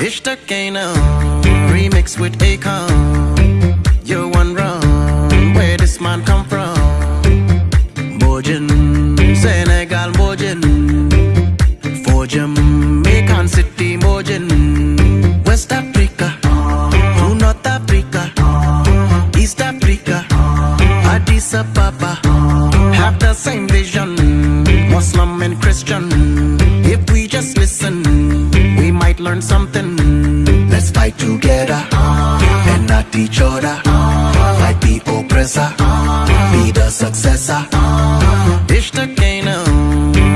Ishtakana remix with Akon. You're one. Where this man come from? Mojin, Senegal Mojin. For Jamaican City Mojin. West Africa to North Africa. East Africa. Addis Ababa. Have the same vision. Muslim and Christian. Fight together and not each other. Fight the oppressor, be the successor. Dish the Kana,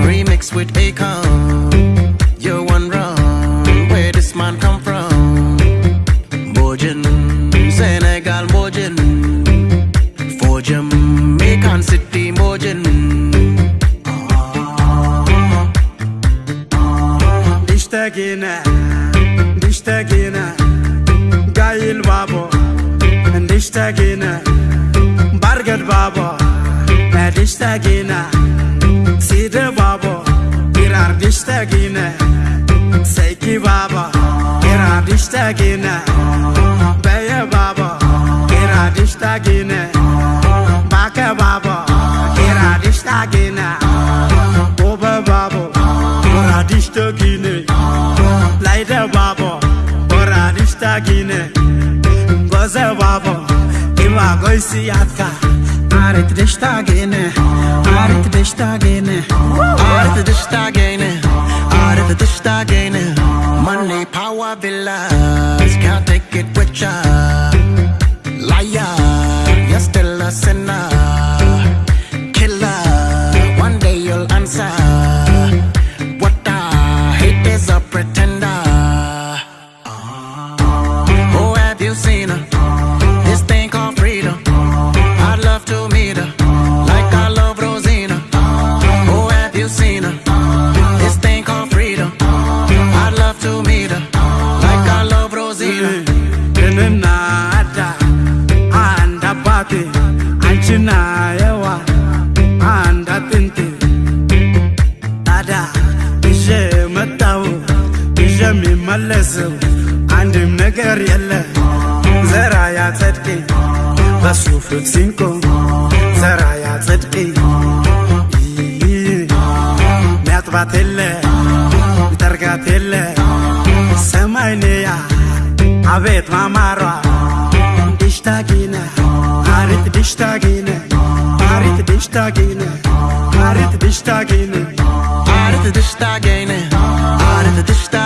remix with Akon. You're one run, where this man come from? Mojin, Senegal Mojin. For Jamaican City Mojin. Dishtagina, ndishtagina gayil babo. Ndishtagina bargad babo. Ndishtagina sida babo. İrar dishtagina saiki babo. İrar dishtagina baya babo. İrar dishtagina baka babo. İrar dishtagina oba babo. İrar dishtagina Dishtagina, Goza Babo, Iwa Goisi Arit dishtagina, Arit dish tagane. Money, power, villas, can't take it with ya. እናቴ አንቺና የዋ አንድ አጥንቴ ታዲያ ይዤ መጣው ይዤ የሚመለሰው አንድም ነገር የለ ዘራ ያጸድቅ በሱ ፍቅ ሲንቆ ዘራ ያጸድቅ ሚያጥባት የለ ሚጠርጋት የለ ሰማይንያ አቤት ማማሯ ይሽታጊና Pare the dish tag in tagine, Pare the dish tag in tagine, Pare the dish tag in it. Pare the dish tag in it.